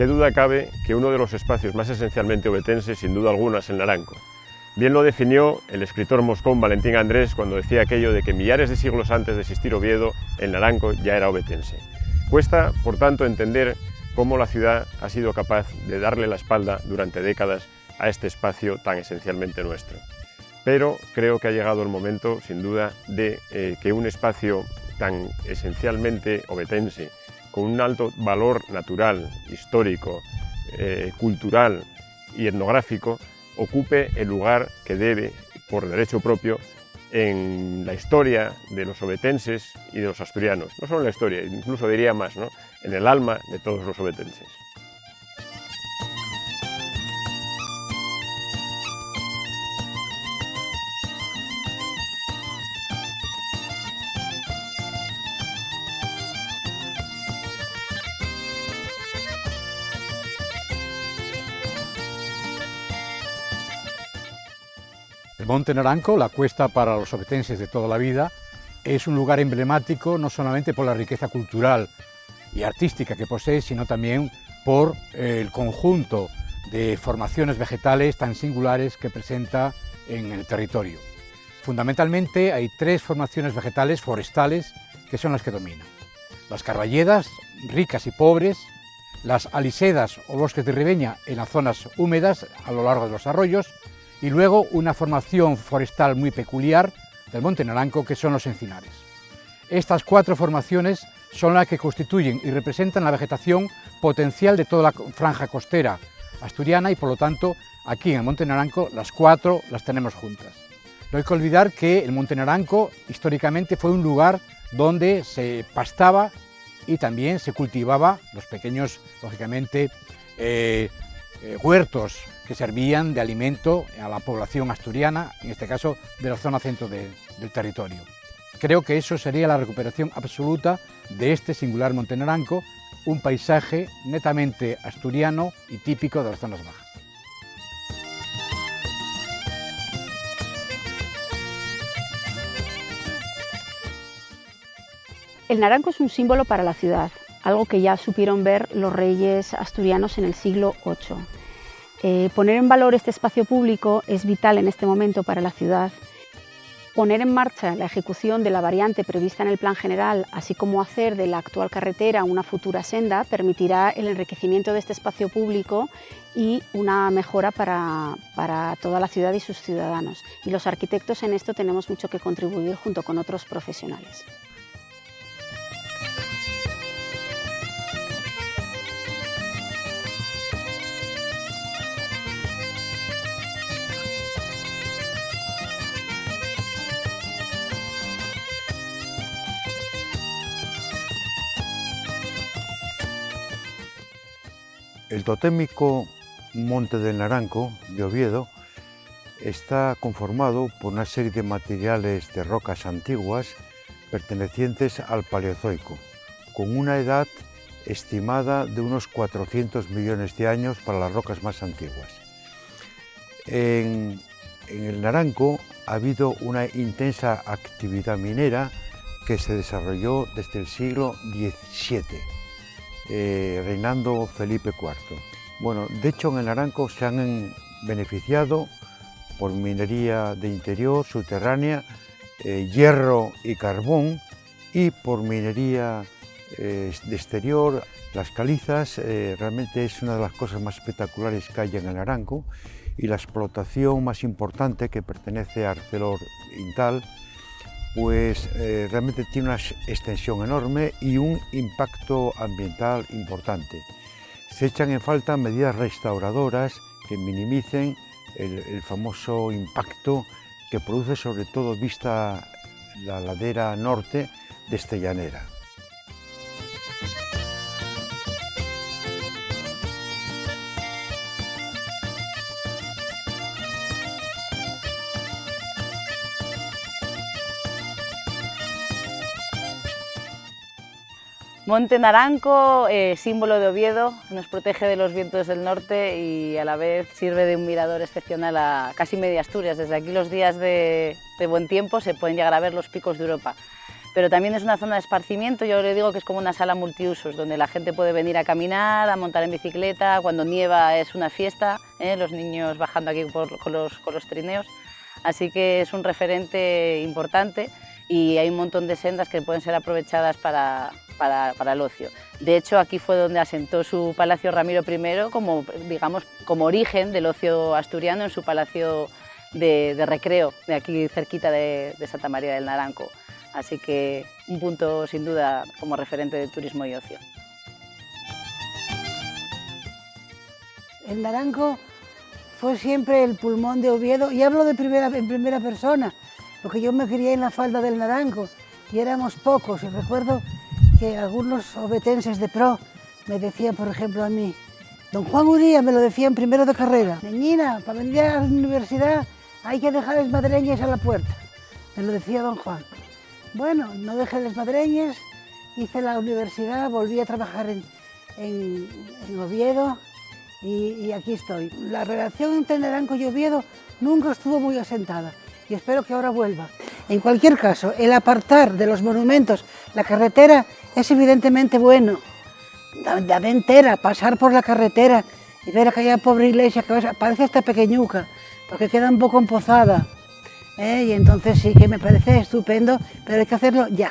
Qué duda cabe que uno de los espacios más esencialmente obetenses, sin duda alguna, es el Naranco. Bien lo definió el escritor moscón Valentín Andrés cuando decía aquello de que millares de siglos antes de existir Oviedo, el Naranco ya era obetense. Cuesta, por tanto, entender cómo la ciudad ha sido capaz de darle la espalda durante décadas a este espacio tan esencialmente nuestro. Pero creo que ha llegado el momento, sin duda, de eh, que un espacio tan esencialmente obetense, con un alto valor natural, histórico, eh, cultural y etnográfico, ocupe el lugar que debe, por derecho propio, en la historia de los obetenses y de los asturianos. No solo en la historia, incluso diría más, ¿no? en el alma de todos los obetenses. Monte Naranco, la cuesta para los obetenses de toda la vida, es un lugar emblemático no solamente por la riqueza cultural y artística que posee, sino también por el conjunto de formaciones vegetales tan singulares que presenta en el territorio. Fundamentalmente hay tres formaciones vegetales forestales que son las que dominan. Las carballedas, ricas y pobres, las alisedas o bosques de ribeña en las zonas húmedas a lo largo de los arroyos y luego una formación forestal muy peculiar del Monte Naranco que son los encinares. Estas cuatro formaciones son las que constituyen y representan la vegetación potencial de toda la franja costera asturiana y por lo tanto aquí en el Monte Naranco las cuatro las tenemos juntas. No hay que olvidar que el Monte Naranco históricamente fue un lugar donde se pastaba y también se cultivaba los pequeños, lógicamente, eh, eh, huertos que servían de alimento a la población asturiana, en este caso de la zona centro del territorio. Creo que eso sería la recuperación absoluta de este singular Monte Naranco, un paisaje netamente asturiano y típico de las zonas bajas. El naranco es un símbolo para la ciudad, algo que ya supieron ver los reyes asturianos en el siglo VIII. Eh, poner en valor este espacio público es vital en este momento para la ciudad. Poner en marcha la ejecución de la variante prevista en el plan general, así como hacer de la actual carretera una futura senda, permitirá el enriquecimiento de este espacio público y una mejora para, para toda la ciudad y sus ciudadanos. Y los arquitectos en esto tenemos mucho que contribuir junto con otros profesionales. El totémico Monte del Naranco de Oviedo está conformado por una serie de materiales de rocas antiguas pertenecientes al Paleozoico, con una edad estimada de unos 400 millones de años para las rocas más antiguas. En, el Naranco ha habido una intensa actividad minera que se desarrolló desde el siglo XVII eh, reinando Felipe IV. Bueno, de hecho en el Naranco se han beneficiado por minería de interior, subterránea, eh, hierro y carbón y por minería eh, de exterior. Las calizas realmente es una de las cosas más espectaculares que hay en el Naranco y la explotación más importante que pertenece a ArcelorMittal pues eh, realmente tiene una extensión enorme y un impacto ambiental importante. Se echan en falta medidas restauradoras que minimicen el, famoso impacto que produce sobre todo vista la ladera norte de Estellanera. Monte Naranco, eh, símbolo de Oviedo, nos protege de los vientos del norte y a la vez sirve de un mirador excepcional a casi media Asturias. Desde aquí los días de, buen tiempo se pueden llegar a ver los picos de Europa. pero también es una zona de esparcimiento, yo le digo que es como una sala multiusos, donde la gente puede venir a caminar, a montar en bicicleta, cuando nieva es una fiesta, ¿eh? los niños bajando aquí con, los, con los trineos, así que es un referente importante y hay un montón de sendas que pueden ser aprovechadas para, para, el ocio. De hecho, aquí fue donde asentó su palacio Ramiro I como, digamos, como origen del ocio asturiano en su palacio de, recreo, de aquí cerquita de, de Santa María del Naranco. Así que un punto sin duda como referente de turismo y ocio. El Naranco fue siempre el pulmón de Oviedo y hablo de primera, en primera persona, porque yo me crié en la falda del Naranco y éramos pocos y recuerdo que algunos obetenses de pro me decían, por ejemplo, a mí, don Juan Uría me lo decía en primero de carrera, niñina, para venir a la universidad hay que dejar las madreñas a la puerta, me lo decía don Juan. Bueno, no dejé las madreñas, hice la universidad, volví a trabajar en, en, Oviedo y, y, aquí estoy. La relación entre Naranco y Oviedo nunca estuvo muy asentada y espero que ahora vuelva. En cualquier caso, el apartar de los monumentos la carretera es evidentemente bueno. La entera, pasar por la carretera y ver aquella pobre iglesia que parece hasta pequeñuca, porque queda un poco empozada. ¿eh? y entonces sí que me parece estupendo, pero hay que hacerlo ya.